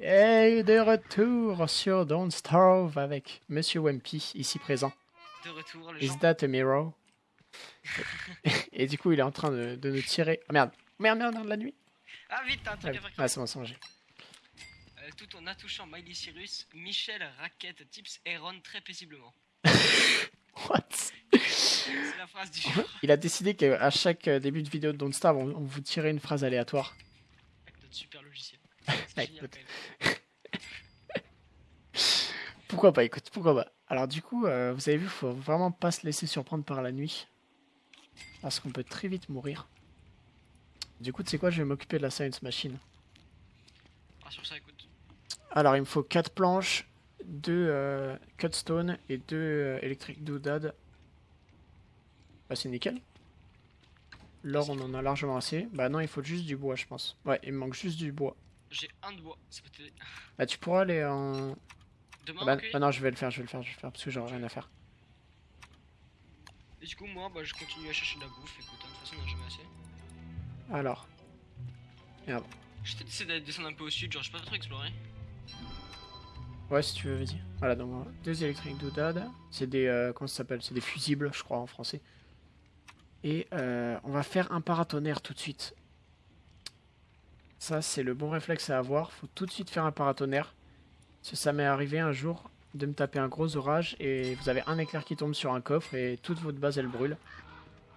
Et de retour sur Don't Starve avec Monsieur Wimpy, ici présent. De retour, les Is gens. that a mirror? Et du coup, il est en train de, de nous tirer. Ah merde, merde, merde, merde, la nuit. Ah, vite, t'as un Ah, truc à faire. ah, c'est bon, c'est. Euh, tout en attouchant Miley Cyrus, Michel raquette Tips Aaron très paisiblement. What? C'est la phrase du jour Il a décidé qu'à chaque début de vidéo de Don't Starve, on, on vous tirait une phrase aléatoire. avec notre super logiciel. Même. Pourquoi pas, écoute, pourquoi pas. Alors du coup, euh, vous avez vu, faut vraiment pas se laisser surprendre par la nuit. Parce qu'on peut très vite mourir. Du coup, tu sais quoi, je vais m'occuper de la science machine. Ah, sur ça, écoute. Alors, il me faut 4 planches, 2 cutstone et 2 électriques doodad. Bah, c'est nickel. L'or, on en a largement assez. Bah non, il faut juste du bois, je pense. Ouais, il me manque juste du bois. J'ai un de bois. Ça peut t'aider. Bah, tu pourras aller en... Demain, Bah, bah non, je vais le faire, je vais le faire, je vais le faire, parce que j'aurai rien à faire. Et du coup, moi, bah, je continue à chercher de la bouffe. Écoute, hein, de toute façon, on a jamais assez. Alors. Je t'ai essayé d'aller descendre un peu au sud, genre, je pas trop exploré. Ouais, si tu veux, vas-y. Voilà, donc deux électriques doodad. C'est des. euh, comment ça s'appelle? C'est des fusibles, je crois, en français. Et euh, on va faire un paratonnerre tout de suite. Ça, c'est le bon réflexe à avoir. Faut tout de suite faire un paratonnerre. Parce que ça m'est arrivé un jour de me taper un gros orage et vous avez un éclair qui tombe sur un coffre et toute votre base elle brûle.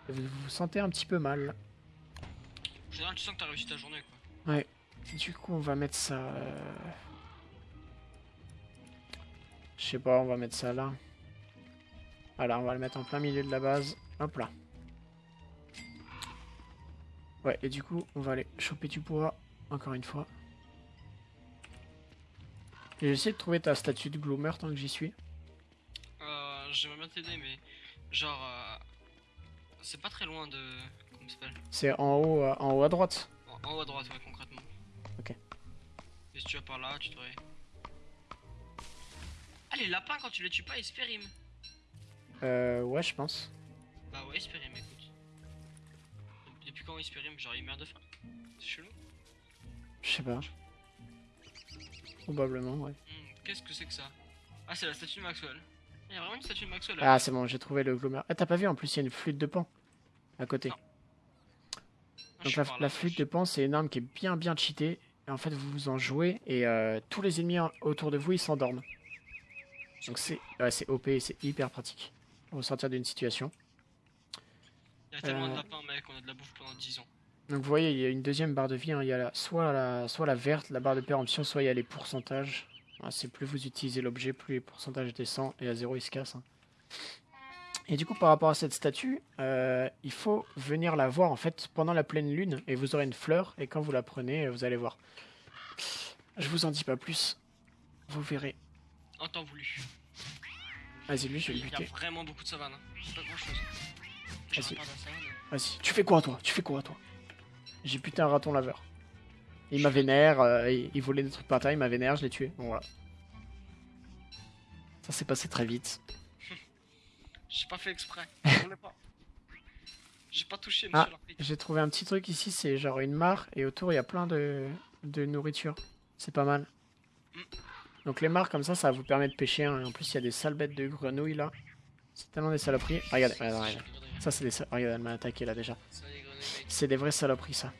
Et vous vous sentez un petit peu mal. En général, tu sens que t'as réussi ta journée, quoi. Du coup, on va mettre ça. euh, Je sais pas, on va mettre ça là. Voilà, on va le mettre en plein milieu de la base. Hop là. Ouais, et du coup, on va aller choper du bois, encore une fois. Et J'ai essayé de trouver ta statue de Gloomer tant que j'y suis. Euh, j'aimerais bien t'aider, mais genre, euh, c'est pas très loin de. Comment s'appelle? C'est en haut, euh, en haut à droite. en, en haut à droite, ouais, concrètement. Ok. Et si tu vas par là, tu devrais. Ah, les lapins, quand tu les tues pas, ils se périment. Euh, ouais, je pense. Bah ouais, ils se périment, écoute. Depuis quand ils se périment Genre, ils meurent de faim C'est chelou. Je sais pas. Probablement, ouais. Hmm, Qu'est-ce que c'est que ça? Ah, c'est la statue de Maxwell. Il y a vraiment une statue de Maxwell Ah, c'est bon, j'ai trouvé le Gloomer. Ah, t'as pas vu, en plus, il y a une flûte de pan. À côté. Non. Ah, Donc la, là, flûte de pan, c'est une arme qui est bien bien cheatée. Et en fait, vous vous en jouez et euh, tous les ennemis en- autour de vous, ils s'endorment. Donc c'est ouais, c'est OP et c'est hyper pratique pour sortir d'une situation. Il y a tellement Euh. de lapins, mec, on a de la bouffe pendant 10 ans. Donc vous voyez, il y a une deuxième barre de vie. hein. Il y a la- soit, la, soit la verte, la barre de péremption, soit il y a les pourcentages. Ah, c'est plus vous utilisez l'objet, plus les pourcentages descendent et à zéro, il se casse. hein. Et du coup, par rapport à cette statue, euh, il faut venir la voir en fait pendant la pleine lune et vous aurez une fleur et quand vous la prenez, vous allez voir. Je vous en dis pas plus. Vous verrez. En temps voulu. Vas-y, lui, je vais le Il y a buter. vraiment beaucoup de savane. Hein. Pas grand chose. Vas-y. Vas-y. Tu fais quoi, toi? Tu fais quoi, toi? J'ai buté un raton laveur. Il m'a vénère, euh, il, il volait des trucs par terre, il m'a vénère, je l'ai tué. Bon, voilà. Ça s'est passé très vite. J'ai pas fait exprès. J'ai pas touché, Ah. monsieur l'arbitre. J'ai trouvé un petit truc ici, c'est genre une mare, et autour il y a plein de, de nourriture. C'est pas mal. Mm. Donc les mares comme ça, ça vous permet de pêcher. hein, en plus, il y a des sales bêtes de grenouilles là. C'est tellement des saloperies. Regardez, regardez, regardez. Ça, c'est des. Regardez, elle m'a attaqué là déjà. Ça. C'est des vraies saloperies ça.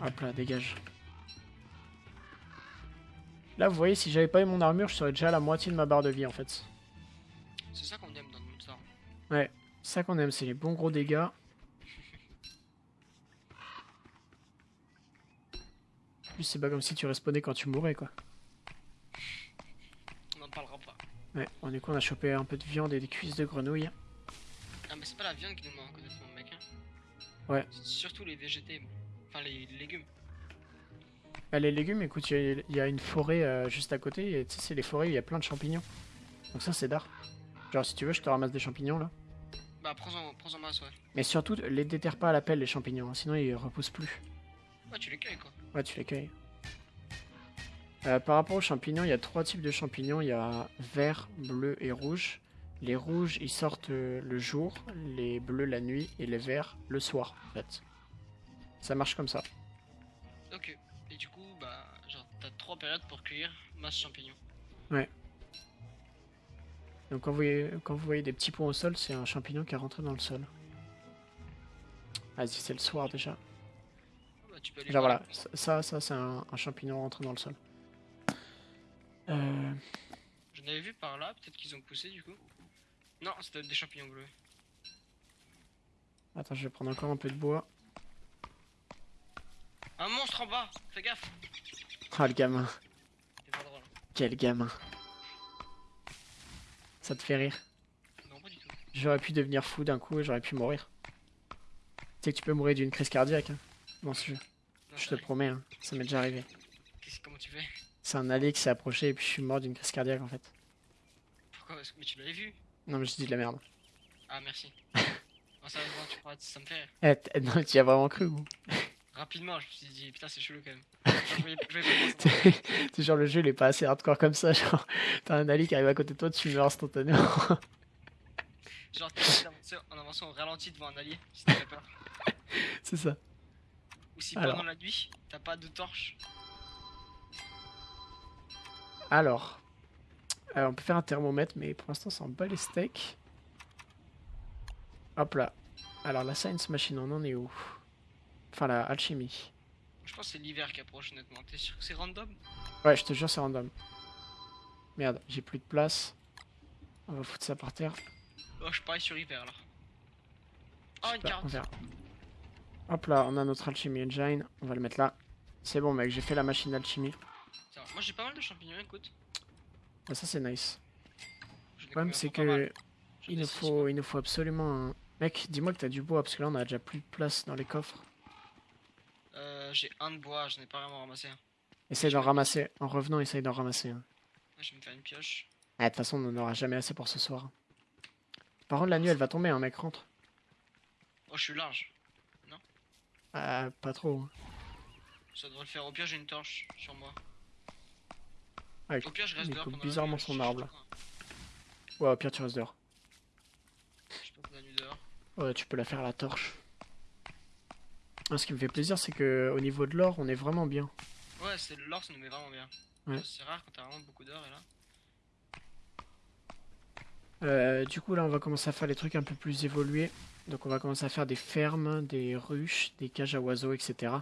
Hop là, dégage. Là, vous voyez, si j'avais pas eu mon armure, je serais déjà à la moitié de ma barre de vie en fait. C'est ça qu'on aime dans notre star. C'est ça qu'on aime, c'est les bons gros dégâts. En plus, c'est pas comme si tu respawnais quand tu mourais quoi. On n'en parlera pas. Ouais, bon, du coup, on a chopé un peu de viande et des cuisses de grenouille. Ah, mais c'est pas la viande qui nous manque, honnêtement, mec. Ouais. Surtout les végétés. Enfin, les légumes. Bah, les légumes, écoute, il y, a- il y a une forêt euh, juste à côté, et tu sais, c'est les forêts où il y a plein de champignons. Donc ça, c'est d'art. Genre, si tu veux, je te ramasse des champignons là. Bah, prends-en prends masse, ouais. Mais surtout, les déterre pas à la pelle, les champignons, hein, sinon ils repoussent plus. Ouais, tu les cueilles, quoi. Ouais, tu les cueilles. Euh, par rapport aux champignons, il y a trois types de champignons. Il y a vert, bleu et rouge. Les rouges, ils sortent euh, le jour, les bleus la nuit et les verts le soir, en fait. Ça marche comme ça. Ok. Et du coup, bah. trois périodes pour cueillir masse champignons. Donc quand vous, voyez, quand vous voyez des petits points au sol, c'est un champignon qui est rentré dans le sol. Vas-y, c'est le soir déjà. Bah, tu peux aller voir voilà, ça, ça, ça, c'est un, un champignon rentré dans le sol. Euh, J'en avais vu par là, peut-être qu'ils ont poussé du coup. Non, c'était des champignons bleus. Attends, je vais prendre encore un peu de bois. Un monstre en bas Fais gaffe Ah le gamin, C'est pas drôle. quel gamin. Ça te fait rire. Non, pas du tout. J'aurais pu devenir fou d'un coup et j'aurais pu mourir. Tu sais que tu peux mourir d'une crise cardiaque hein, dans ce jeu. Non, Je te promets, hein, ça m'est déjà arrivé. Qu'est-ce- Comment tu fais? C'est un allié qui s'est approché et puis je suis mort d'une crise cardiaque en fait. Pourquoi? Mais tu l'avais vu Non mais je dis de la merde. Ah, merci. oh, ça, tu ça me fait rire. Eh, non, tu y as vraiment cru ou? Rapidement, je me suis dit, putain, c'est chelou quand même. C'est genre le jeu il est pas assez hardcore comme ça, genre t'as un allié qui arrive à côté de toi, tu meurs instantanément. Genre, t'es en avançant au ralenti devant un allié, si t'as peur. c'est ça. Ou si Alors. pendant la nuit, t'as pas de torche. Alors, euh, on peut faire un thermomètre, mais pour l'instant, c'est en bas les steaks. Hop là. Alors, la science machine, on en est où? Enfin, la alchimie. Je pense que c'est l'hiver qui approche, honnêtement. T'es sûr que c'est random? Ouais, je te jure, c'est random. Merde, j'ai plus de place. On va foutre ça par terre. Oh, je parie sur hiver là. Oh, une carte. Hop là, on a notre alchimie engine. On va le mettre là. C'est bon, mec, j'ai fait la machine d'alchimie. Ça va. Moi j'ai pas mal de champignons, écoute. Ah, ça, c'est nice. Le problème, c'est que il nous faut, il nous faut absolument un... Mec, dis-moi que t'as du bois, parce que là, on a déjà plus de place dans les coffres. Euh, j'ai un de bois, j'en ai pas vraiment ramassé un. Essaye Je d'en ramasser. En revenant, essaye d'en ramasser un. Je vais me faire une pioche. Ah, de toute façon, on n'en aura jamais assez pour ce soir. Par contre, la nuit, elle va tomber, un mec rentre. Oh, je suis large. Ah, pas trop. hein. Ça devrait le faire. Au pire, j'ai une torche sur moi. Ah, Au pire, je reste il dehors coupe bizarrement son arbre, là. Ouais, au pire, tu restes dehors. Je passe la nuit dehors. Ouais, tu peux la faire à la torche. Ah, ce qui me fait plaisir, c'est que au niveau de l'or, on est vraiment bien. Ouais, c'est l'or, ça nous met vraiment bien. Ouais. C'est rare quand t'as vraiment beaucoup d'or et là. Euh, du coup, là, on va commencer à faire les trucs un peu plus évolués. Donc, on va commencer à faire des fermes, des ruches, des cages à oiseaux, etc.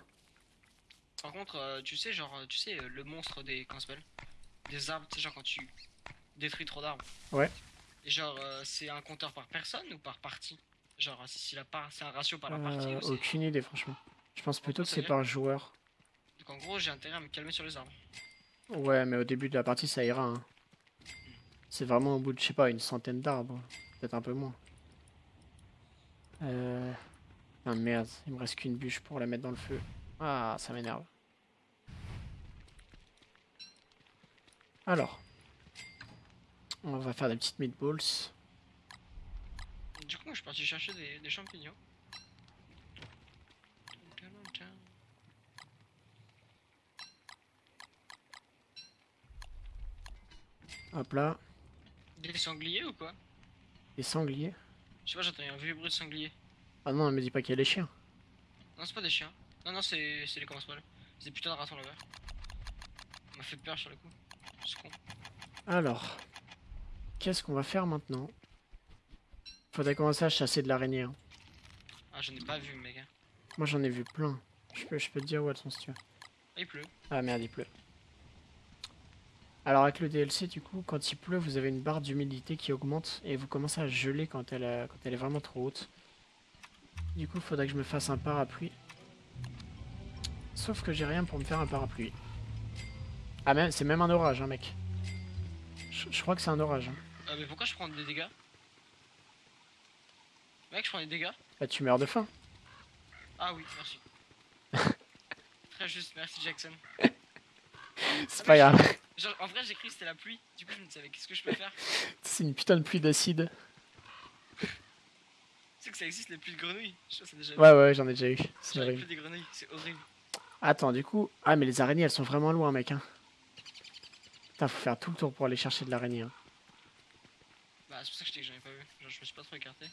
Par contre, euh, tu sais, genre, tu sais, le monstre des. Comment s'appelle? Des arbres, tu sais, genre quand tu détruis trop d'arbres. Ouais. Et genre, euh, c'est un compteur par personne ou par partie? Genre, si la part, c'est un ratio par la partie Euh, c'est- aucune idée, franchement. Je pense plutôt que c'est par joueur. Donc en gros, j'ai intérêt à me calmer sur les arbres. Ouais, mais au début de la partie, ça ira. hein. C'est vraiment au bout de, je sais pas, une centaine d'arbres. Peut-être un peu moins. Euh... Ah merde, il me reste qu'une bûche pour la mettre dans le feu. Ah, ça m'énerve. Alors. On va faire des petites meatballs. Du coup, moi, je suis parti chercher des, des champignons. Hop là. Des sangliers ou quoi? Des sangliers. Je sais pas, j'entends un vieux bruit de sanglier. Ah non, me dis pas qu'il y a les chiens. Non, c'est pas des chiens. Non, non, c'est les s'appelle C'est des putains de ratons là-bas. Ça m'a fait peur sur le coup. Alors. Qu'est-ce qu'on va faire maintenant? Faudrait commencer à chasser de l'araignée. hein. Ah, j'en ai pas vu, mec. Moi j'en ai vu plein. Je peux, je peux te dire où elles sont si tu veux. Ah, il pleut. Ah merde, il pleut. Alors avec le DLC, du coup, quand il pleut, vous avez une barre d'humidité qui augmente et vous commencez à geler quand elle, a- quand elle est vraiment trop haute. Du coup, faudrait que je me fasse un parapluie. Sauf que j'ai rien pour me faire un parapluie. Ah même, c'est même un orage, hein, mec. Je, crois que c'est un orage. hein. Ah, mais pourquoi je prends des dégâts? Mec, je prends des dégâts Bah tu meurs de faim. Ah oui, merci. Très juste, merci Jackson. C'est pas grave. Genre, en vrai, j'ai cru que c'était la pluie. Du coup, je me disais, qu'est-ce que je peux faire? C'est une putain de pluie d'acide. Tu sais que ça existe, les pluies de grenouilles? Je sais, c'est déjà Ouais ouais, j'en ai déjà eu. C'est les horrible. pluies des grenouilles, c'est horrible. Attends, du coup... Ah, mais les araignées, elles sont vraiment loin, mec. Hein. Putain, faut faire tout le tour pour aller chercher de l'araignée. hein. Bah, c'est pour ça que je t'ai que j'en ai pas vu. Genre, je me suis pas trop écarté.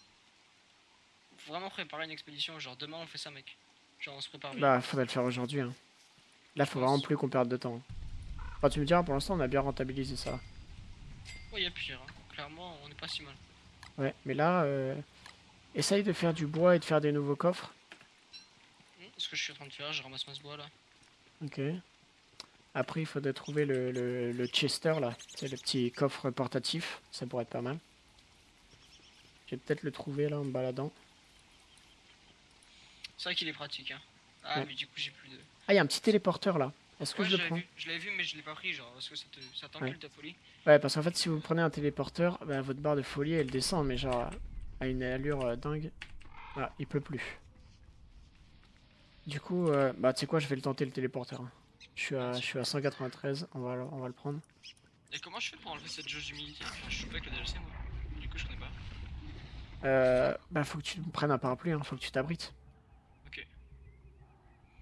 Faut vraiment préparer une expédition. Genre, demain, on fait ça, mec. Genre, on se prépare bien. Bah, faudrait le faire aujourd'hui. Hein. Là, faut vraiment plus qu'on perde de temps. Enfin, tu me diras, pour l'instant, on a bien rentabilisé ça. Ouais, y'a pire. hein. Clairement, on est pas si mal. Ouais, mais là, euh, essaye de faire du bois et de faire des nouveaux coffres. Hmm, Ce que je suis en train de faire, je ramasse ce bois là. Ok. Après, il faudrait trouver le, le, le Chester là. C'est le petit coffre portatif. Ça pourrait être pas mal. Je vais peut-être le trouver là en me baladant. C'est vrai qu'il est pratique. Hein. Ah, Ouais. mais du coup, j'ai plus de. Ah, il y a un petit téléporteur là. Est-ce que Ouais, je le prends vu, je l'avais vu, mais je l'ai pas pris, genre, parce que ça te- ça t'encule Ouais. ta folie. Ouais, parce qu'en fait, si vous prenez un téléporteur, bah, votre barre de folie elle descend, mais genre à une allure euh, dingue. Voilà, il peut plus. Du coup, euh, bah tu sais quoi, je vais le tenter le téléporteur. hein. Je suis à, je suis à 193, on va, le- on va le prendre. Et comment je fais pour enlever cette jauge d'humidité? Enfin, Je joue pas avec le DLC, moi. Du coup, je connais pas. Euh, bah faut que tu prennes un parapluie, hein, faut que tu t'abrites. Ok.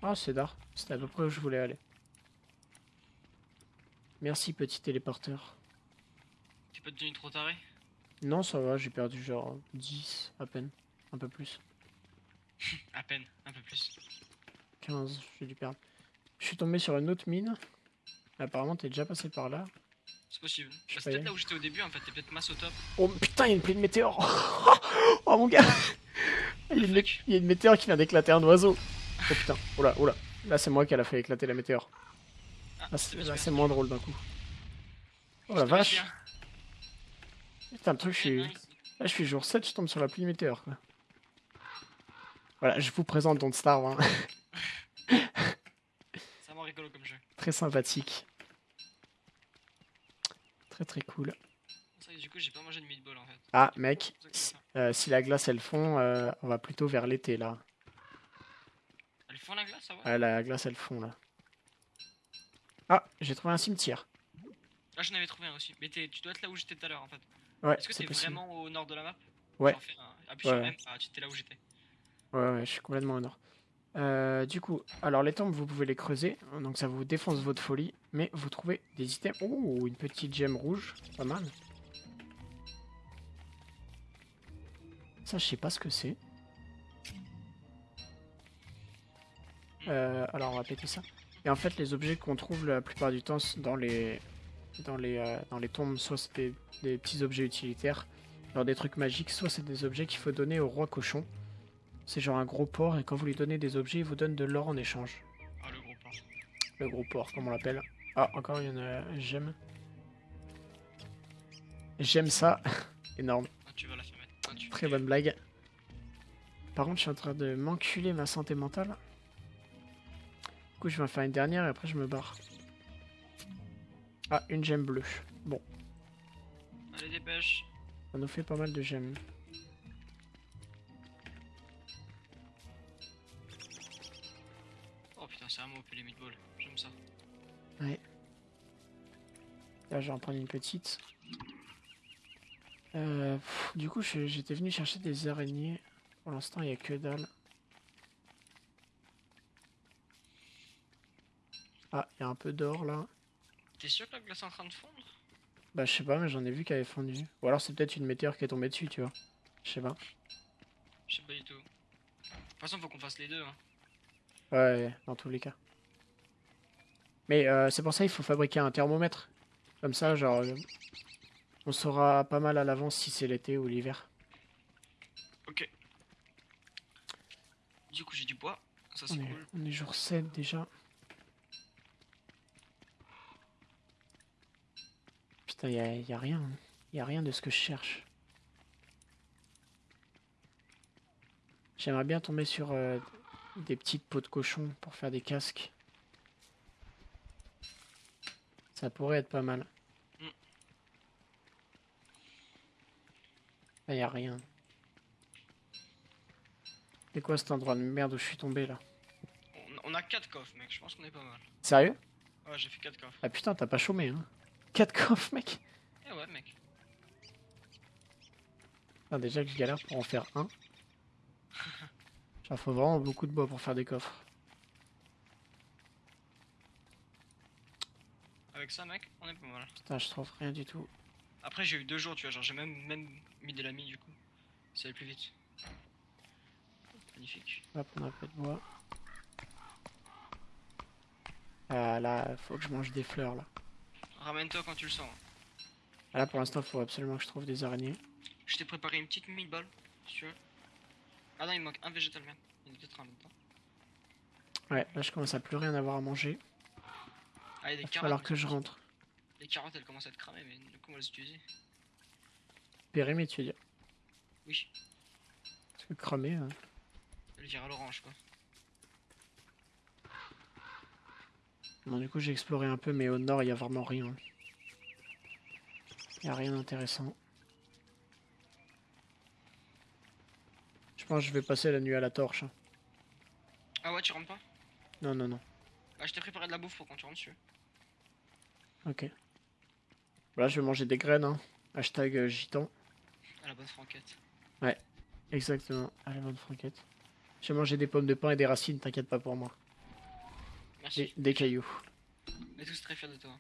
Ah, c'est d'art. C'était à peu près où je voulais aller. Merci, petit téléporteur. T'es pas devenu trop taré? Non, ça va, j'ai perdu genre 10 à peine. Un peu plus. À peine, un peu plus. 15, j'ai dû perdre. Je suis tombé sur une autre mine. Apparemment, t'es déjà passé par là. C'est possible. Bah, c'est peut-être là où j'étais au début, en fait. T'es peut-être masse au top. Oh putain, il y a une pluie de météores Oh mon gars il y, a une, mé- il y a une météore qui vient d'éclater un oiseau. Oh putain, oh là, oh là. Là, c'est moi qui a fait éclater la météore. Ah, Là, c'est moins drôle d'un coup. Oh la vache. Putain, le truc, je suis... Là, je suis jour 7, je tombe sur la pluie de météore, quoi. Voilà, je vous présente Don't Starve, hein. C'est vraiment rigolo comme jeu. Très sympathique. Très très cool. C'est vrai que du coup, j'ai pas mangé de meatball en fait. Ah, mec, euh, si la glace elle fond, euh, on va plutôt vers l'été là. Elle fond la glace, ça va Ah, la glace elle fond là. Ah, j'ai trouvé un cimetière. Ah, j'en avais trouvé un aussi. Mais tu dois être là où j'étais tout à l'heure en fait. Ouais, Est-ce que c'est t'es vraiment au nord de la map? Ouais. Genre, fais un- Appuie Ouais, sur. M. Ah, tu étais là où j'étais. Ouais, ouais, je suis complètement au nord. Euh, du coup, alors les tombes, vous pouvez les creuser, donc ça vous défonce votre folie, mais vous trouvez des items. Oh, une petite gemme rouge, pas mal. Ça, je sais pas ce que c'est. Euh, alors, on va péter ça. Et en fait, les objets qu'on trouve la plupart du temps dans les dans les euh, dans les tombes, soit c'est des, des petits objets utilitaires, genre des trucs magiques, soit c'est des objets qu'il faut donner au roi cochon. C'est genre un gros porc et quand vous lui donnez des objets, il vous donne de l'or en échange. Ah, le gros porc. Le gros porc, comme on l'appelle. Ah, encore en a. J'aime. Ça. Énorme. Ah, tu vas la faire. Ah, tu... Très bonne blague. Par contre, je suis en train de m'enculer ma santé mentale. Du coup, je vais en faire une dernière et après je me barre. Ah, une gemme bleue. Bon, Allez, dépêche. ça nous fait pas mal de gemmes. Putain, c'est vraiment OP les meatballs. J'aime ça. Là, je vais en prendre une petite. Euh, pff, du coup, j'étais venu chercher des araignées. Pour l'instant, il n'y a que dalle. Ah, il y a un peu d'or là. T'es sûr que la glace est en train de fondre? Bah, je sais pas, mais j'en ai vu qu'elle avait fondu. Ou alors, c'est peut-être une météore qui est tombée dessus, tu vois. Je sais pas. Je sais pas du tout. De toute façon, faut qu'on fasse les deux. Hein. Ouais, dans tous les cas. Mais euh, c'est pour ça qu'il faut fabriquer un thermomètre. Comme ça, genre, on saura pas mal à l'avance si c'est l'été ou l'hiver. Ok. Du coup, j'ai du bois. Ça, On c'est est, cool. on est jour 7 déjà. Putain, y a, y a rien. Y a rien de ce que je cherche. J'aimerais bien tomber sur euh, des petites peaux de cochon pour faire des casques. Ça pourrait être pas mal. Là, y a rien. C'est quoi cet endroit de merde où je suis tombé là? On, on a 4 coffres, mec. Je pense qu'on est pas mal. Sérieux? Ouais, j'ai fait 4 coffres. Ah putain, t'as pas chômé, hein 4 coffres, mec? Eh ouais, mec. Ah, Déjà que je galère pour en faire un. Genre, faut vraiment beaucoup de bois pour faire des coffres. Avec ça, mec, on est pas mal. Putain, je trouve rien du tout. Après, j'ai eu 2 jours, tu vois. Genre, j'ai même, même mis de l'ami, du coup. Ça allait plus vite. Magnifique. On va prendre un peu de bois. Ah là, faut que je mange des fleurs là. Ramène-toi quand tu le sens. Ah, Là, pour l'instant, il faut absolument que je trouve des araignées. Je t'ai préparé une petite meatball, si tu veux. Ah non, il me manque un végétal man. Il y en a peut-être un temps. Ouais, là, je commence à plus rien avoir à manger. Ah, il y a des carottes. mais que je rentre. Les carottes, elles commencent à être cramées, mais du coup, on va les utiliser. Périmé, tu veux dire Oui, Parce que cramé. hein. elles virent à l'orange, quoi. Bon, du coup, j'ai exploré un peu, mais au nord, il y a vraiment rien. Il y a rien d'intéressant. Je pense que je vais passer la nuit à la torche. hein. Ah ouais, tu rentres pas? Non, non, non. Bah, je t'ai préparé de la bouffe pour quand tu rentres, veux. Ok. Là, je vais manger des graines. Hein. Hashtag euh, gitan. À la bonne franquette. Exactement. À la bonne franquette. Je vais manger des pommes de pain et des racines, t'inquiète pas pour moi. Merci. Des, des cailloux. On est tous très fiers de toi.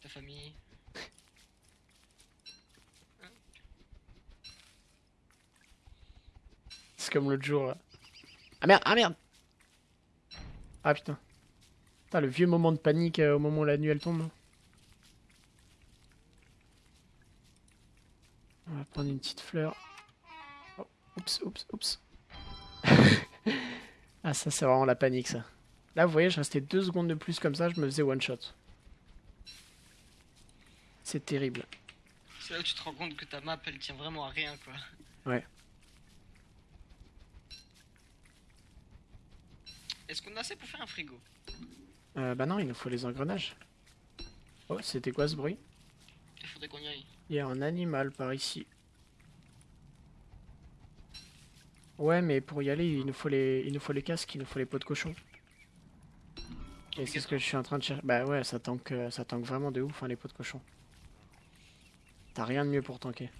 Ta famille. C'est comme l'autre jour. là. Ah merde, ah merde Ah putain. Putain, le vieux moment de panique euh, au moment où la nuit elle tombe. On va prendre une petite fleur. Oh, oups, oups, oups. ah ça c'est vraiment la panique ça. Là vous voyez je restais deux secondes de plus comme ça, je me faisais one shot. C'est terrible. C'est là où tu te rends compte que ta map, elle tient vraiment à rien, quoi. Ouais. Est-ce qu'on a assez pour faire un frigo Euh, bah non, il nous faut les engrenages. Oh, c'était quoi ce bruit Il faudrait qu'on y aille. Il y a un animal par ici. Ouais, mais pour y aller, il nous faut les, il nous faut les casques, il nous faut les pots de cochon. Et c'est ce que je suis en train de chercher. Bah ouais, ça tank, euh, ça tank vraiment de ouf, hein, les pots de cochon. T'as rien de mieux pour tanker.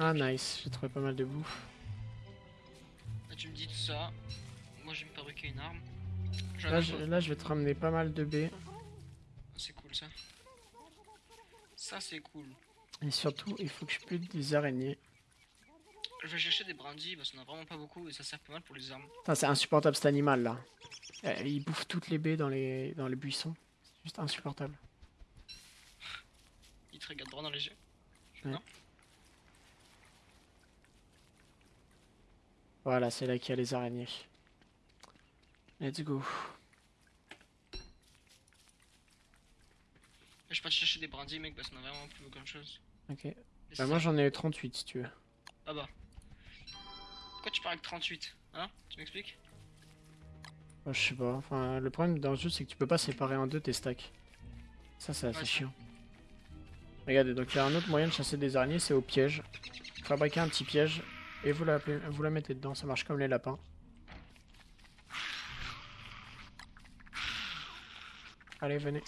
Ah nice, j'ai trouvé pas mal de bouffe. Là, tu me dis tout ça. Moi, je vais me fabriquer une arme. Là je, peu. là, je vais te ramener pas mal de baies. C'est cool, ça. Ça, c'est cool. Et surtout, il faut que je pute des araignées. Je vais chercher des brindilles parce qu'on a vraiment pas beaucoup et ça sert pas mal pour les armes. Putain, c'est insupportable cet animal là. Euh, il bouffe toutes les baies dans les, dans les buissons. C'est juste insupportable. Il te regarde droit dans les yeux. Voilà, c'est là qu'il y a les araignées. Let's go. Je vais chercher des brindilles, mec, parce qu'on a vraiment plus grand chose. Ok. Bah, moi j'en ai 38 si tu veux. Ah bah. Pourquoi tu pars avec 38 Hein? Tu m'expliques? Bah, je sais pas. Enfin, le problème dans le jeu, c'est que tu peux pas séparer en deux tes stacks. Ça, c'est assez Ouais, chiant. Regardez, donc il y a un autre moyen de chasser des araignées, c'est au piège. Fabriquez un petit piège et vous la, vous la mettez dedans. Ça marche comme les lapins. Allez, venez.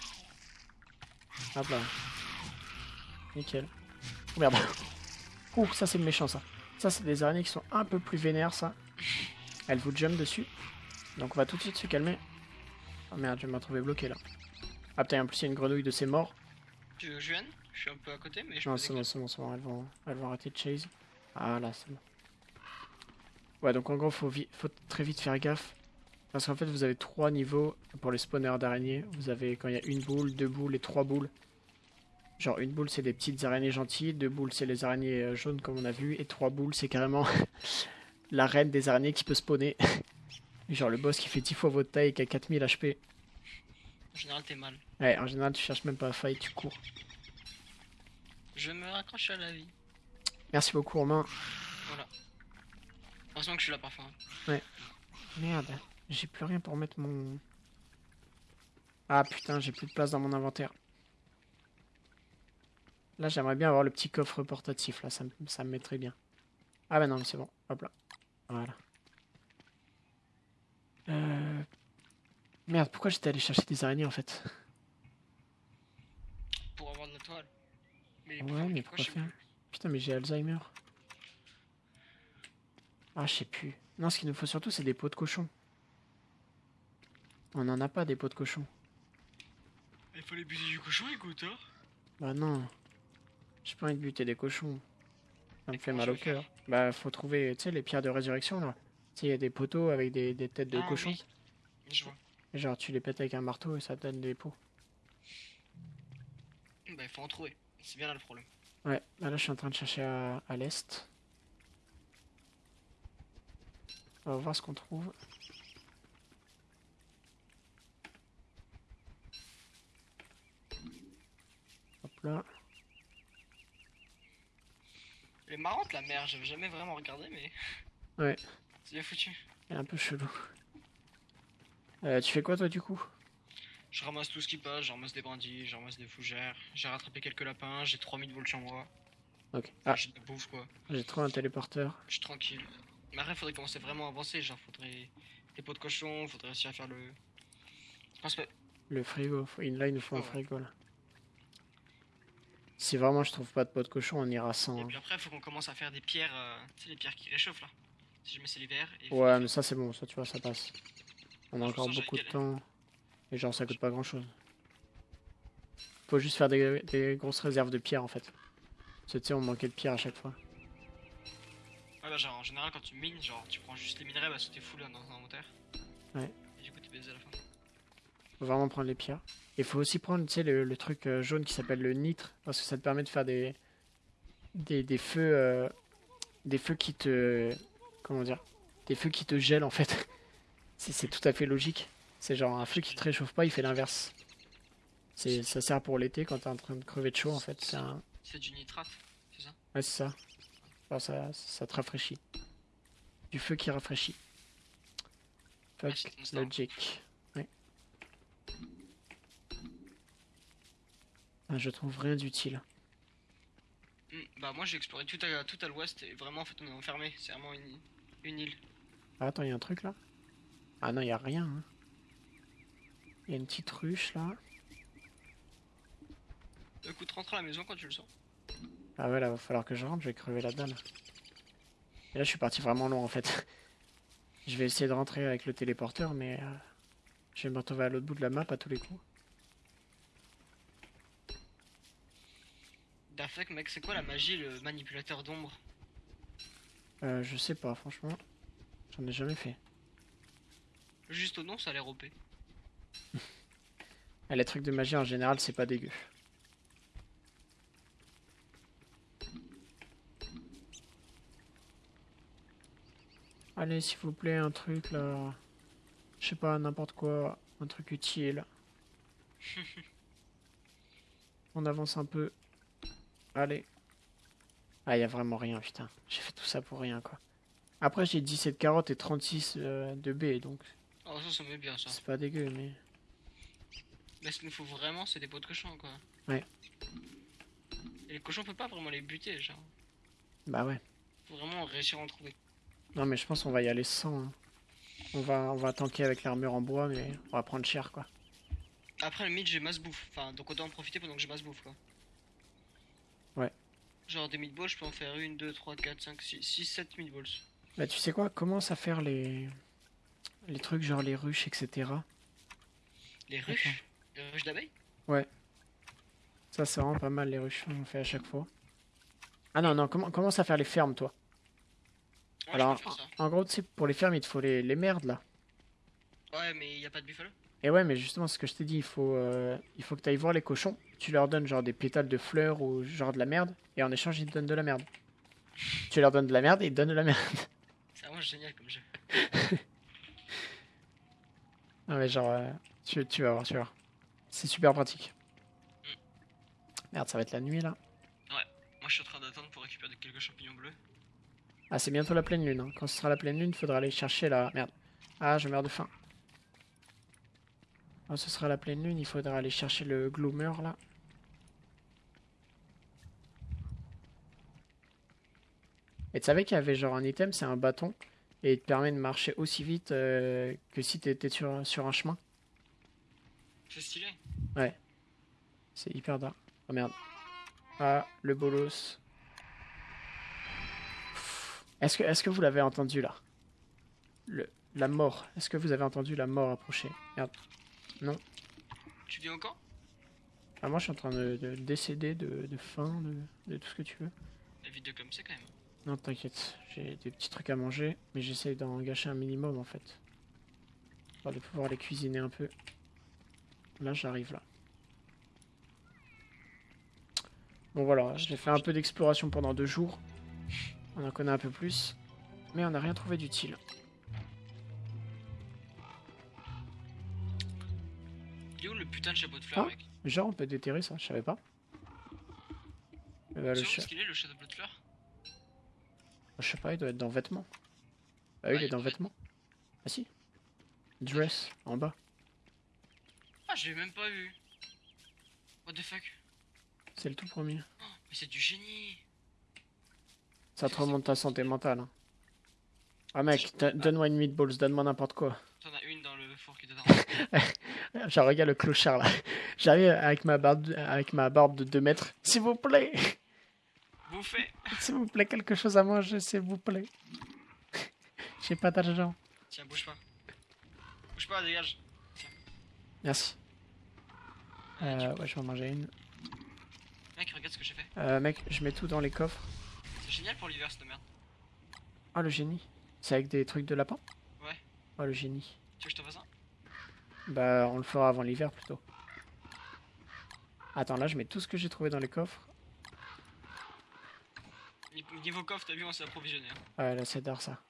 Hop là. Nickel. Oh merde. Ouh, ça c'est méchant ça. Ça c'est des araignées qui sont un peu plus vénères ça. Elles vous jump dessus. Donc on va tout de suite se calmer. Oh merde, je vais me retrouver bloqué là. Ah putain, en plus il y a une grenouille de ces morts. Tu veux que je vienne? Je suis un peu à côté, mais je Non, c'est bon, c'est bon, c'est bon, elles vont, elles vont arrêter de chase. Ah là, c'est bon. Ouais, donc en gros, faut, faut très vite faire gaffe. Parce qu'en fait, vous avez trois niveaux pour les spawners d'araignées. Vous avez quand il y a une boule, deux boules et trois boules. Genre, une boule, c'est des petites araignées gentilles. Deux boules, c'est les araignées euh, jaunes, comme on a vu. Et trois boules, c'est carrément la reine des araignées qui peut spawner. Genre, le boss qui fait 10 fois votre taille et qui a 4000 HP. En général, t'es mal. Ouais, en général, tu cherches même pas à fight, tu cours. Je me raccroche à la vie. Merci beaucoup, Romain. Voilà. Heureusement que je suis là parfois. hein. Merde, j'ai plus rien pour mettre mon... Ah putain, j'ai plus de place dans mon inventaire. Là, j'aimerais bien avoir le petit coffre portatif, là, ça, me- ça me mettrait bien. Ah bah non, mais c'est bon, hop là. Voilà. Euh... Merde, pourquoi j'étais allé chercher des araignées, en fait? Pour avoir de la toile. Mais Ouais, mais pourquoi faire? Putain, mais j'ai Alzheimer. Ah, je sais plus. Non, ce qu'il nous faut surtout, c'est des pots de cochon. On n'en a pas, des pots de cochon. Il faut les buter du cochon, écoute, hein Bah non. J'ai pas envie de buter des cochons. Ça me fait mal au cœur. Bah faut trouver, tu sais, les pierres de résurrection là. Tu sais, il y a des poteaux avec des, des têtes de Ah, cochon. oui. Je vois. Genre, tu les pètes avec un marteau et ça te donne des pots. Bah, il faut en trouver. C'est bien là le problème. Ouais, bah là, je suis en train de chercher à, à l'est. On va voir ce qu'on trouve. Hop là. Elle est marrante la mer, j'avais jamais vraiment regardé, mais. Ouais. C'est bien foutu. Elle est un peu chelou. Euh, tu fais quoi toi du coup? Je ramasse tout ce qui passe, je ramasse des brindilles, je ramasse des fougères, j'ai rattrapé quelques lapins, j'ai 3000 volts sur moi. Ok. Ah, J'ai de la bouffe quoi. j'ai trouvé un téléporteur. Je suis tranquille. Mais après, faudrait commencer vraiment à avancer. Genre, faudrait des pots de cochon, faudrait réussir à faire le. Je pense pas. Le frigo. Là, il nous faut un Ouais. frigo là. Si vraiment je trouve pas de pot de cochon, on ira sans. Et hein. puis après, faut qu'on commence à faire des pierres. euh, Tu sais, les pierres qui réchauffent là. Si je mets c'est l'hiver. Ouais, mais ça c'est bon, ça tu vois, ça passe. On a Je encore que beaucoup de temps. Et genre, ça coûte pas grand chose. Faut juste faire des, des grosses réserves de pierre en fait. Parce que tu sais, on manquait de pierre à chaque fois. Genre, en général, quand tu mines, genre, tu prends juste les minerais parce que t'es full dans un inventaire. Ouais. Et du coup, t'es baisé à la fin. Faut vraiment prendre les pierres. Et faut aussi prendre, tu sais, le, le truc euh, jaune qui s'appelle le nitre. Parce que ça te permet de faire des. Des, des feux. euh, des feux qui te. Comment dire Des feux qui te gèlent en fait. C'est tout à fait logique. C'est genre un feu qui te réchauffe pas, il fait l'inverse. Ça sert pour l'été quand t'es en train de crever de chaud en fait. C'est un. C'est du nitrate, c'est ça? Ouais, c'est ça. Enfin, ça. Ça te rafraîchit. Du feu qui rafraîchit. Fuck logic. Ouais. Ah, je trouve rien d'utile. Hmm, Bah, moi, j'ai exploré tout à, tout à l'ouest et vraiment, en fait, on est enfermé. C'est vraiment une, une île. Ah, attends, il y a un truc là? Ah non, il y a rien. hein. Il y a une petite ruche là. Écoute, rentre à la maison quand tu le sens. Ah ouais, là, va falloir que je rentre, je vais crever la dalle. Et là, je suis parti vraiment loin en fait. je vais essayer de rentrer avec le téléporteur, mais euh, je vais me retrouver à l'autre bout de la map à tous les coups. Dafek, mec, c'est quoi la magie, le manipulateur d'ombre? Euh, je sais pas, franchement. J'en ai jamais fait. Juste au nom, ça a l'air OP. Les trucs de magie en général, c'est pas dégueu. Allez, s'il vous plaît, un truc là. Je sais pas, n'importe quoi. Un truc utile. On avance un peu. Allez. Ah, y a vraiment rien, putain. J'ai fait tout ça pour rien, quoi. Après, j'ai 17 carottes et 36 euh, de B, donc Oh, ça, ça me met bien, ça. c'est pas dégueu, mais. Mais ce qu'il nous faut vraiment, c'est des pots de cochon, quoi. Ouais. Et les cochons, on peut pas vraiment les buter, genre. Bah ouais. Faut vraiment réussir à en trouver. Non mais je pense qu'on va y aller sans. hein. On va, on va tanker avec l'armure en bois, mais on va prendre cher quoi. Après, le mid, j'ai masse bouffe. Enfin, donc autant en profiter pendant que j'ai masse bouffe, quoi. Ouais. Genre des meatballs, je peux en faire une, deux, trois, quatre, cinq, six, six, sept meatballs. Bah tu sais quoi, commence à faire les les trucs genre les ruches, etc. Les ruches? Les ruches d'abeilles? Ça c'est vraiment pas mal les ruches, on fait à chaque fois. Ah non non, commen- commence à faire les fermes toi. Ouais, Alors en gros tu sais pour les fermes il te faut les, les merdes là. Ouais, mais y a pas de buffalo? Et ouais mais justement ce que je t'ai dit, il faut euh, il faut que tu ailles voir les cochons, tu leur donnes genre des pétales de fleurs ou genre de la merde, et en échange ils te donnent de la merde. Tu leur donnes de la merde et ils te donnent de la merde. C'est vraiment génial comme jeu. Non mais genre, euh, tu, tu vas voir, tu vas voir. C'est super pratique. Merde, ça va être la nuit là. Moi, je suis en train d'attendre pour récupérer quelques champignons bleus. Ah, c'est bientôt la pleine lune. hein. Quand ce sera la pleine lune, faudra aller chercher la... Merde. Ah, je meurs de faim. Quand ce sera la pleine lune, il faudra aller chercher le gloomer là. Et tu savais qu'il y avait genre un item, c'est un bâton. Et il te permet de marcher aussi vite euh, que si t'étais sur, sur un chemin. C'est stylé. C'est hyper dark. Oh merde. Ah, le bolos. Est-ce que, est-ce que vous l'avez entendu là? Le, La mort. Est-ce que vous avez entendu la mort approcher? Merde. Tu viens encore? Ah, moi je suis en train de, de décéder de, de faim, de, de tout ce que tu veux. La vidéo comme c'est quand même. Non, t'inquiète, j'ai des petits trucs à manger, mais j'essaye d'en gâcher un minimum en fait. De pouvoir les cuisiner un peu. Là, j'arrive là. Bon voilà, j'ai fait un peu d'exploration pendant deux jours. On en connaît un peu plus, mais on n'a rien trouvé d'utile. Il est où le putain de chapeau de fleurs, Ah. mec Genre, on peut déterrer ça, je savais pas. Euh, le cha- qu'il est le chapeau de fleurs Je sais pas, il doit être dans vêtements. Ah oui, Ouais, il est il dans doit être- vêtements. Ah si. Dress, en bas. Ah, je l'ai même pas vu. What the fuck C'est le tout premier. Mais c'est du génie Ça te remonte ta santé mentale. hein. Ah mec, do- donne-moi une meatballs, donne-moi n'importe quoi. T'en as une dans le four qui est dedans. Genre, regarde le clochard là. J'arrive avec ma barbe, avec ma barbe de 2 mètres. S'il vous plaît, Bouffé s'il vous plaît, quelque chose à manger, s'il vous plaît. J'ai pas d'argent. Tiens, bouge pas. Bouge pas, dégage. Merci. Euh, ouais, je vais en manger une. Mec, regarde ce que j'ai fait. Euh, mec, je mets tout dans les coffres. C'est génial pour l'hiver, cette merde. Ah, le génie. C'est avec des trucs de lapin Ouais. Oh, le génie. Tu veux que je te fasse un? Bah, on le fera avant l'hiver plutôt. Attends, là, je mets tout ce que j'ai trouvé dans les coffres. Ni- Niveau coffre, t'as vu, on s'est approvisionné. hein. Ouais, là, c'est d'art ça.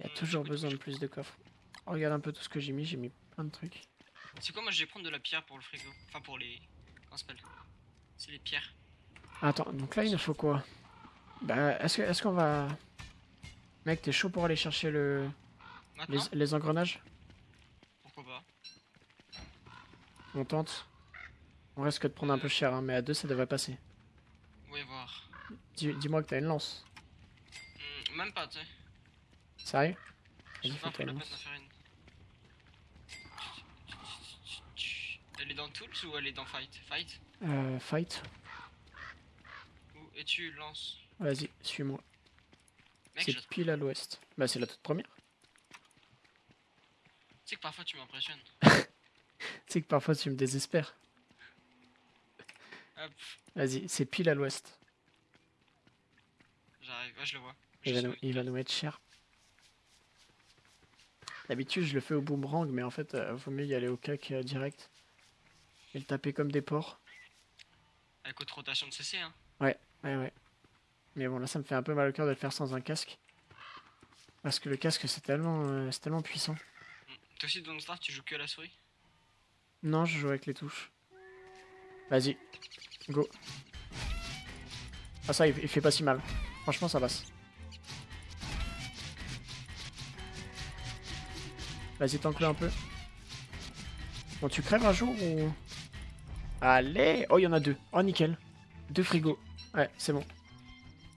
Il y a Hmm, toujours besoin de plus de coffres. Oh, regarde un peu tout ce que j'ai mis. J'ai mis plein de trucs. C'est quoi, moi je vais prendre de la pierre pour le frigo? Enfin, pour les. Comment s'appelle? C'est les pierres. Attends, donc là, il nous faut quoi? Bah, est-ce que- est-ce qu'on va... Mec, t'es chaud pour aller chercher le... les, engrenages? Pourquoi pas On tente. On risque de prendre un peu cher, hein, mais à deux, ça devrait passer. Ouais, voir. Dis- Dis-moi que t'as une lance. Hmm, même pas, tu sais. Sérieux? J'ai Vas-y, pas fais pris ta la peine lance. d'en faire une. Elle est dans Tools ou elle est dans Fight? Fight? Euh, fight. Où es-tu Lance? Vas-y, suis-moi. Je... C'est tu pile à l'ouest. Bah, c'est la toute première. sais que parfois tu m'impressionnes. Tu sais que parfois, tu me désespères. Hop, Vas-y, c'est pile à l'ouest. j'arrive. Ouais, je le vois. Il, va nous- où il va nous mettre cher. D'habitude, je le fais au boomerang, mais en fait, euh, vaut mieux y aller au cac euh, direct. Et le taper comme des porcs. Avec haute rotation de CC, hein. Ouais, ouais. Mais bon, là, ça me fait un peu mal au cœur de le faire sans un casque. Parce que le casque, c'est tellement, euh, c'est tellement puissant. Toi aussi, dans Star, tu joues que à la souris? Non, je joue avec les touches. Vas-y, go. Ah ça, il, il fait pas si mal. Franchement, ça passe. Vas-y, tank-le un peu. Bon, tu crèves un jour ou... Allez Oh, il y en a deux. Oh, nickel. Deux frigos. Ouais, c'est bon.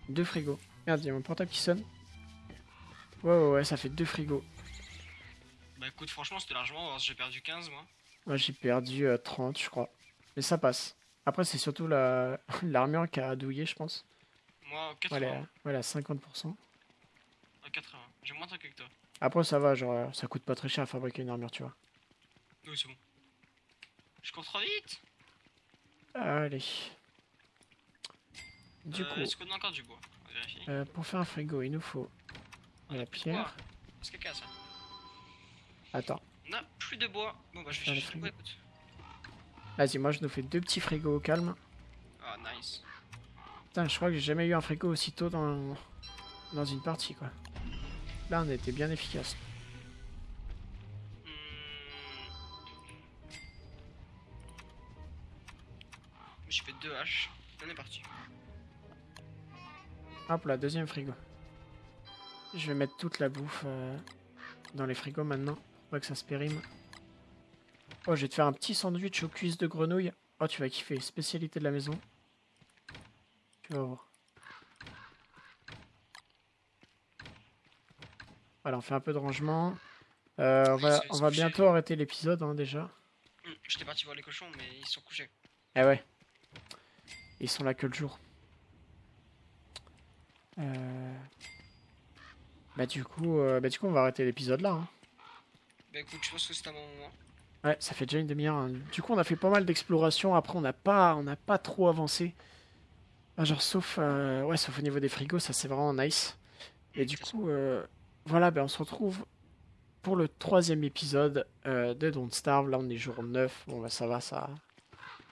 Deux frigos. Merde, il y a mon portable qui sonne. Ouais, ouais, ouais, ça fait deux frigos. Bah écoute, franchement, c'était largement. J'ai perdu 15, moi. Moi, j'ai perdu euh, 30, je crois. Mais ça passe. Après, c'est surtout la l'armure qui a douillé, je pense. Moi, 80. Voilà, voilà 50%. Ah, 80. J'ai moins de trucs que toi. Après, ça va, genre, euh, ça coûte pas très cher à fabriquer une armure, tu vois. Oui, c'est bon. Je cours trop vite Allez. Du Euh, coup, Est-ce qu'on a encore du bois On va vérifier. euh, pour faire un frigo, il nous faut la bois. pierre. Ça. Attends, On a plus de bois. Bon bah je Faire vais le bois, écoute. vas-y, moi je nous fais deux petits frigos au calme. Ah nice. Putain, je crois que j'ai jamais eu un frigo aussi tôt dans, dans une partie, quoi. Là, on était bien efficace. Hop là, deuxième frigo. Je vais mettre toute la bouffe euh, dans les frigos maintenant. Pour pas que ça se périme. Oh, je vais te faire un petit sandwich aux cuisses de grenouille. Oh, tu vas kiffer. Spécialité de la maison. Tu vas voir. Voilà, on fait un peu de rangement. Euh, on va, on va bientôt arrêter l'épisode hein, déjà. Hmm, J'étais parti voir les cochons mais ils sont couchés. Eh ouais. Ils sont là que le jour. Euh... Bah du coup, euh, bah du coup on va arrêter l'épisode là. hein. Bah écoute, je pense que c'est un bon moment. Ouais, ça fait déjà une demi-heure. hein. Du coup on a fait pas mal d'exploration. Après on n'a pas, on n'a pas trop avancé. Ah, genre, sauf, euh, ouais, sauf au niveau des frigos, ça c'est vraiment nice. Et du coup, voilà, ben, on se retrouve pour le troisième épisode de Don't Starve. Là, on est jour 9. Bon, bah, ça va, ça.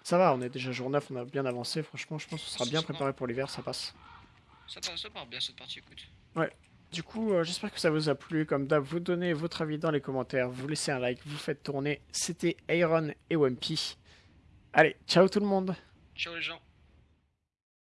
Ça va, on est déjà jour 9, on a bien avancé. Franchement, je pense qu'on sera bien préparé pour l'hiver, ça passe. Ça part, ça part bien cette partie, écoute. Du coup, euh, j'espère que ça vous a plu. Comme d'hab, vous donnez votre avis dans les commentaires, vous laissez un like, vous faites tourner. C'était Iron et Wumpy. Allez, ciao tout le monde Ciao les gens.